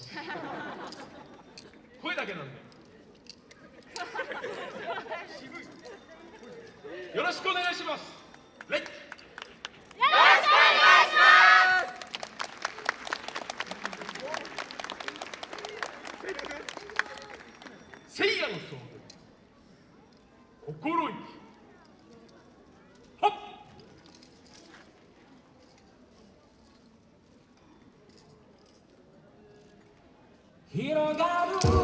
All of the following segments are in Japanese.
ます声だけなんで。よろしくお願いします。レッよろしくお願いします。聖夜の総合心意気。広が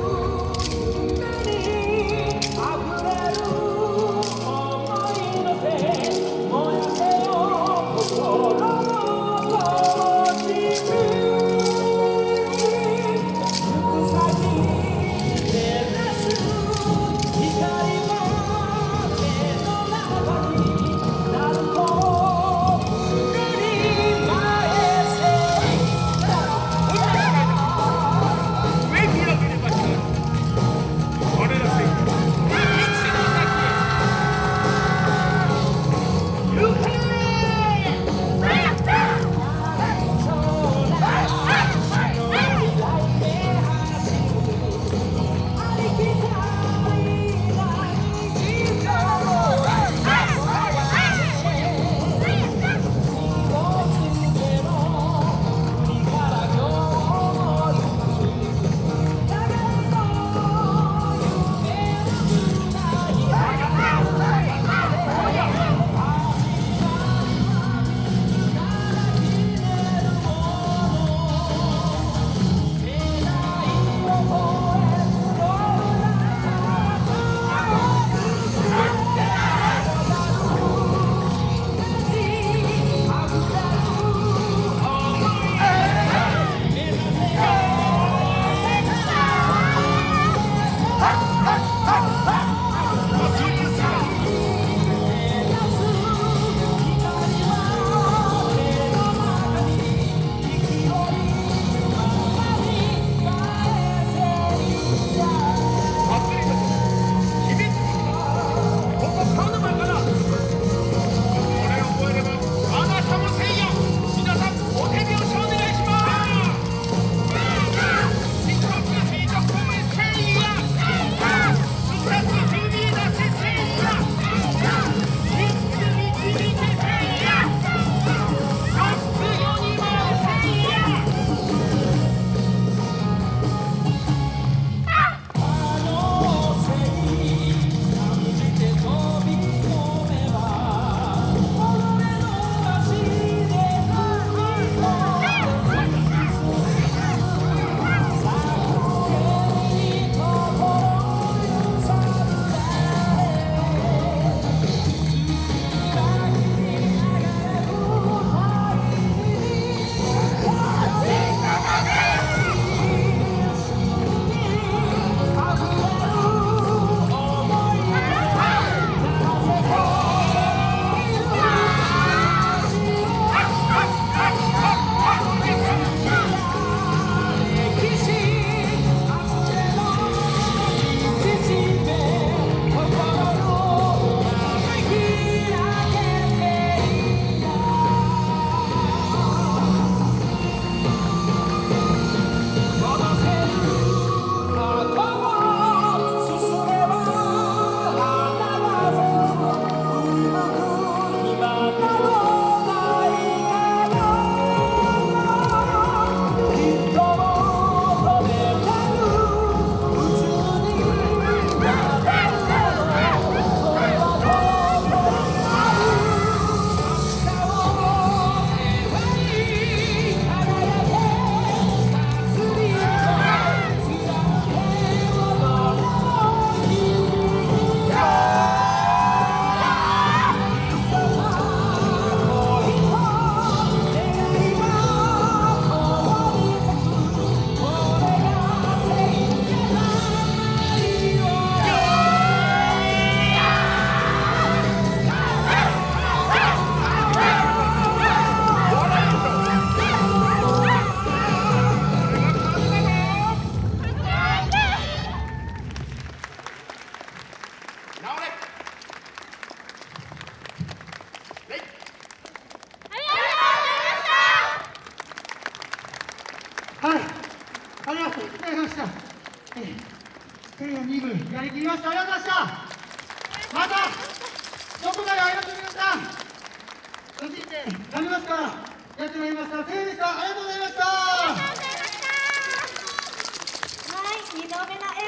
2やりきりましたありがとうございましたまたどこでうりますかやってまいりましたせいでしたありがとうございましたはい2度目の